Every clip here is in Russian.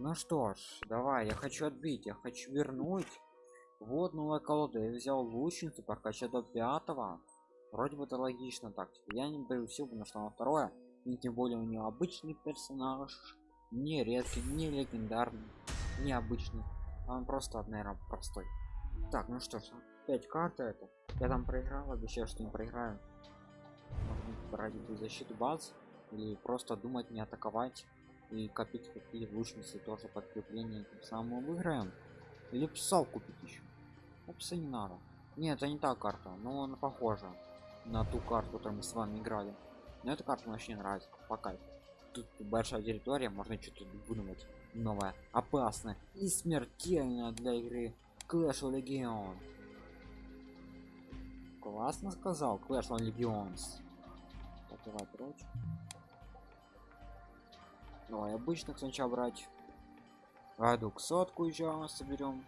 ну что ж давай я хочу отбить я хочу вернуть. Вот новая колода я взял лучницу прокачать до пятого. Вроде бы это логично так типа, я не даю все потому что на второе. И тем более у нее обычный персонаж. Не редкий не легендарный не обычный. Он просто наверное простой. Так ну что ж 5 карт это я там проиграл обещаю что не проиграю. Можно ради защиту баз или просто думать не атаковать и копить какие лучницы тоже подкрепление тем самым выиграем. Или пса купить еще ну, пса не надо. Нет это не та карта но она похожа на ту карту которую мы с вами играли. Но эта карта мне вообще нравится пока тут большая территория можно что-то выдумать новое опасное и смертельное для игры. Clash of Legion классно сказал Clash of так, давай прочь давай обычных сначала брать? Раду сотку еще соберем.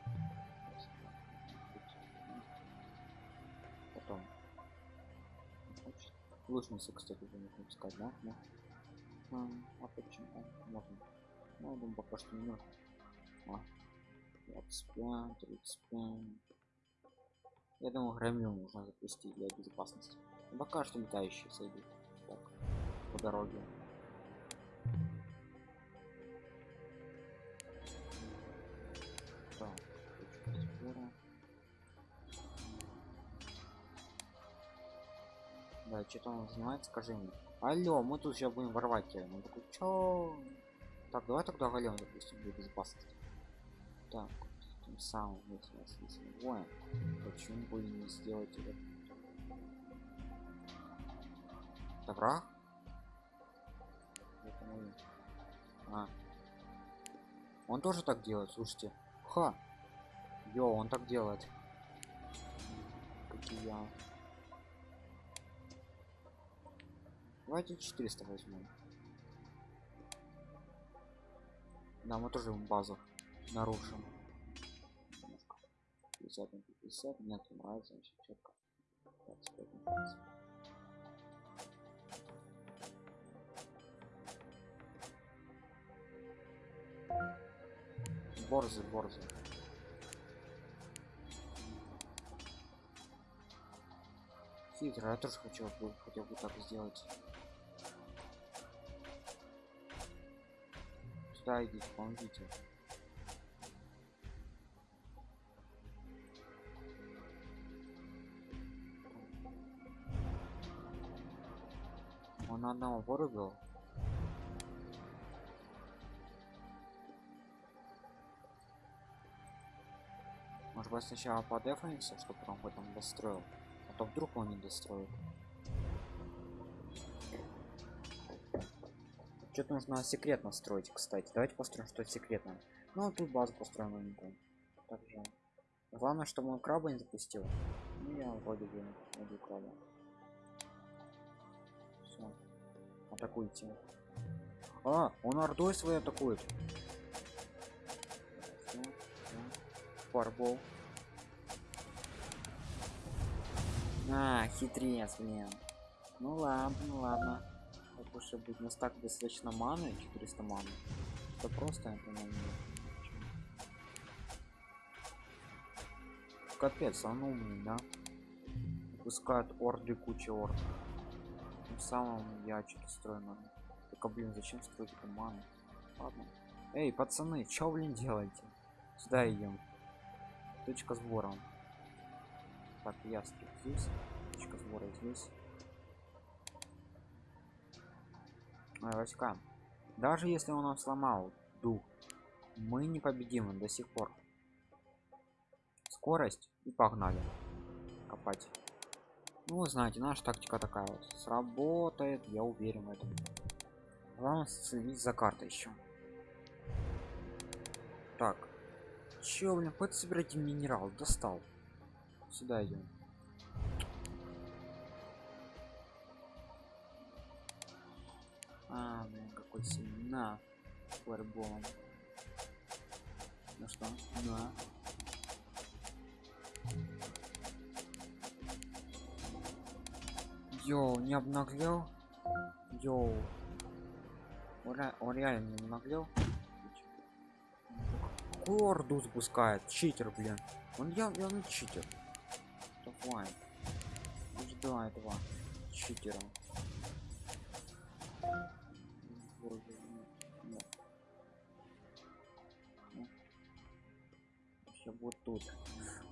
Потом. Лучницы кстати уже нужно искать да, да? А, а почему а, можно. Ну, думаю, пока что не нужно. А, 25 35 я думаю громил нужно запустить для безопасности. Но пока что летающие сойдут так по дороге да что-то он знает скажи мне. Алло мы тут сейчас будем ворвать тебя. Ну такой чё? Так давай тогда голем допустим для безопасности так тем самым если нас не воин почему бы не сделать это? Мой... а. он тоже так делает слушайте. Ха! Йо, он так делает. Как и я давайте 400 возьмем. Да мы тоже базу нарушим. 50 на 50 мне нравится вообще четко. 25 на 50. борзы борзы. Хитро я тоже хочу хотел бы так сделать сюда идите помогите он одного вырубил может быть сначала подефаемся чтобы потом потом достроил? А то вдруг он не достроит что-то нужно секретно строить кстати. Давайте построим что секретно ну тут базу построим новенькую также главное чтобы он краба не запустил. Ну я вроде бы найду краба. Все атакуйте. А он ордой своей атакует. Фарбол. А хитрец блин. Ну ладно ну ладно как уж быть у нас так достаточно маны 400 маны это просто это капец он умный да? Пускают орды куча орд. Тем самым я что-то строю надо только блин зачем строить ману? Ладно. Эй пацаны чё блин делаете? Сюда идем. Точка сбора. Так я здесь. Точка сбора здесь Ой, войска. Даже если он нам сломал дух мы не победимы до сих пор. Скорость и погнали копать. Ну знаете наша тактика такая сработает я уверен в этом. Главное следить за картой еще так. Чё, блин, хоть собирайте минерал, достал. Сюда идем. А, блин, какой сильный. На, флэрболом. Ну что, на. Йоу, не обнаглел? Йоу. Он, он реально не обнаглел? такую орду запускает читер блин он я явно читер давай жду этого читера Боже. Нет. Ну. Всё вот тут.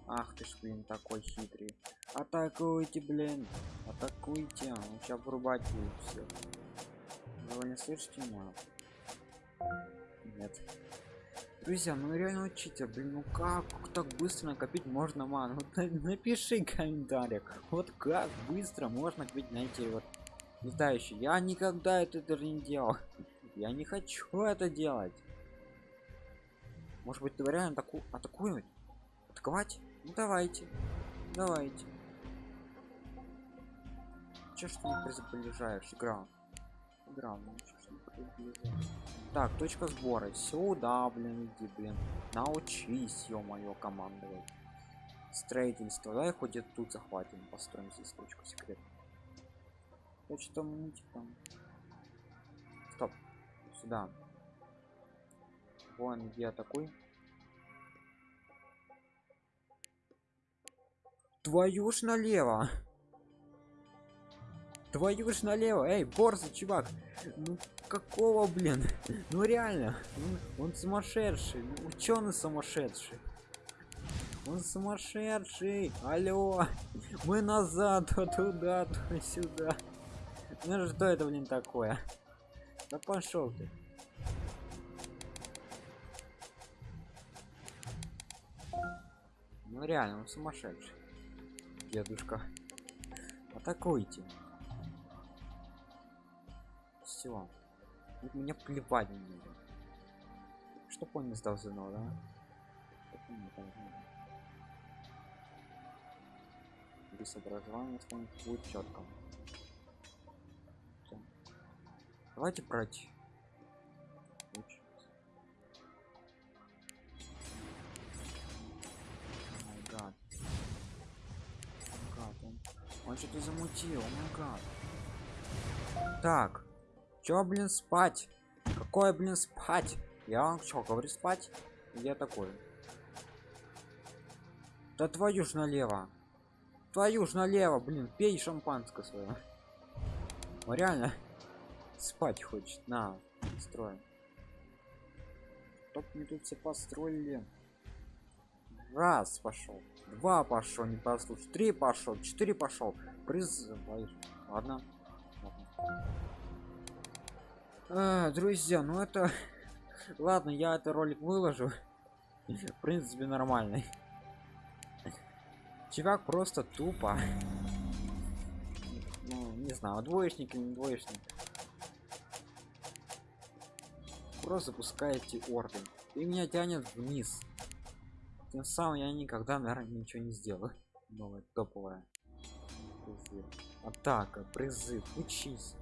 Ах ты ж блин такой хитрый. Атакуйте блин. Атакуйте. Он сейчас врубать будет все вы не слышите меня нет. Друзья ну реально учите блин ну как так быстро накопить можно ману? Напиши в комментариях вот как быстро можно копить на эти вот летающие я никогда это даже не делал. Я не хочу это делать. Может быть ты реально таку атакуем атаковать? Ну давайте. Давайте. Че ж ты приближаешь игра. Игра ну так точка сбора. Сюда блин иди блин. Научись ё-моё командовать. Строительство. Хоть и тут захватим построим здесь точку секрет что мультик там стоп сюда. Вон где такой. Твою ж налево! Твою ж налево! Эй борзый чувак! Ну какого блин? Ну реально он, сумасшедший ну, ученый сумасшедший? Он сумасшедший! Алло! Мы назад туда то сюда ну что это блин такое? Да пошел ты. Ну реально он сумасшедший дедушка. Атакуйте. Все мне плевать на него. Что он не сдал заново да? Чтоб без образования что-нибудь будет четко давайте брать гад. Гад, он, он что-то замутил, о май гад. Так, чё, блин, спать? Какое, блин, спать? Я вам что, говорю спать? Я такой. Да твою ж налево. Твою ж налево, блин, пей шампанское свое. Он реально спать хочет. На, строим. Чтоб мне тут все построили. Раз пошел. Два пошел, не послушай. Три пошел, четыре пошел. Призывай. Ладно. Ладно. А, друзья, ну это... Ладно, я этот ролик выложу. В принципе, нормальный. Чувак просто тупо. Ну, не знаю, двоечник или не двоечник. Просто запускаете орды. И меня тянет вниз. Тем самым я никогда, наверное, ничего не сделаю. Новое, топовое. Призыв. Атака, призыв, учись.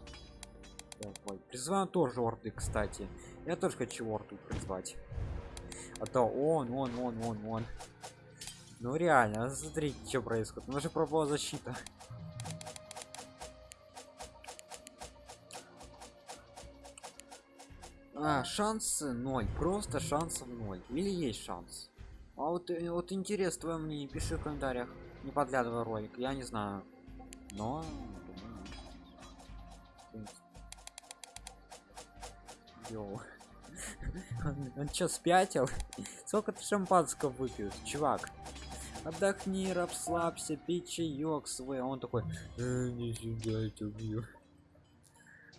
Давай. Призываем тоже орды, кстати. Я тоже хочу орду призвать. А то он, он, он, он, он. Ну реально, смотрите, что происходит. У нас же пропала защита. А, шансы ноль, просто шансов ноль. Или есть шанс? А вот, э, вот интересно твое мнение, пиши в комментариях. Не подглядывай ролик, я не знаю. Но... Йоу. Он, он чё, спятил? Сколько ты шампанского выпил, чувак? Отдохни, расслабься, пей чаек свой. А он такой, э, не сюда, я тебя убью.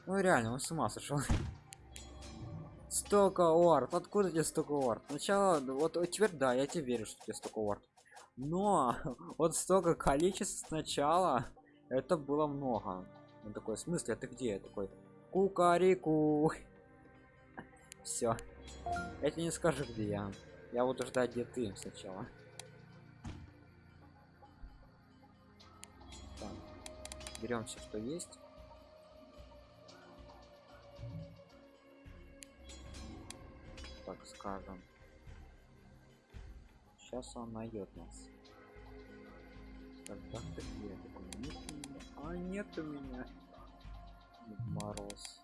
Ну реально, он с ума сошел. Столько орд. Откуда тебе столько орд? Сначала, вот, теперь да, я тебе верю, что тебе столько орд. Но вот столько количеств сначала, это было много. Он такой, в смысле, ты где? Я такой, кукарику. Все. Я не скажу, где я. Я буду ждать, где ты сначала. Берем все, что есть. Так скажем. Сейчас он найдет нас. Когда ты где? Я такой, нет у меня. А нет у меня. Дед Мороз.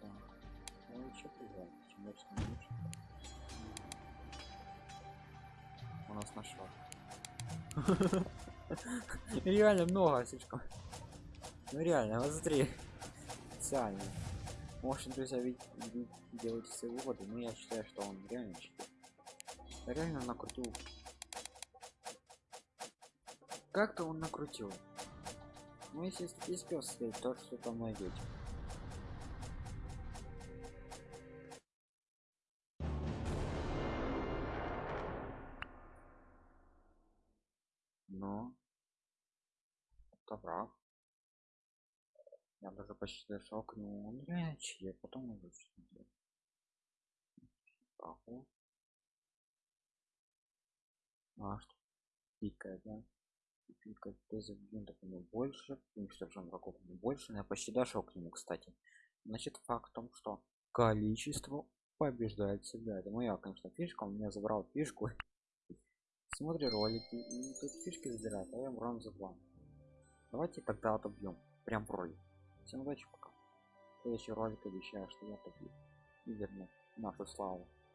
Так, Че плевать, чем больше, тем лучше. У нас нашла. Реально много слишком. Ну реально, смотри. Специально. Может, друзья, ведь делать все выводы, но я считаю, что он реально. Реально накрутил. Как-то он накрутил. Ну, если статистика стоит, то что там найдете. Но это прав. Я даже почти дошел к нему. Он реально чьи, потом уже смотрел. Ага. А что? Пикает, да? Пикает без объемов у него больше, уничтожен врагов у него больше, но я почти дошел к нему, кстати. Значит, факт в том, что количество побеждает всегда. Это моя, конечно, фишка. Он меня забрал фишку. Смотри ролики и тут фишки забирает, а я брам за два. Давайте тогда отобьем. Прям в ролик. Всем удачи, пока. Следующий ролик обещаю, что я отобью. И верну нашу славу.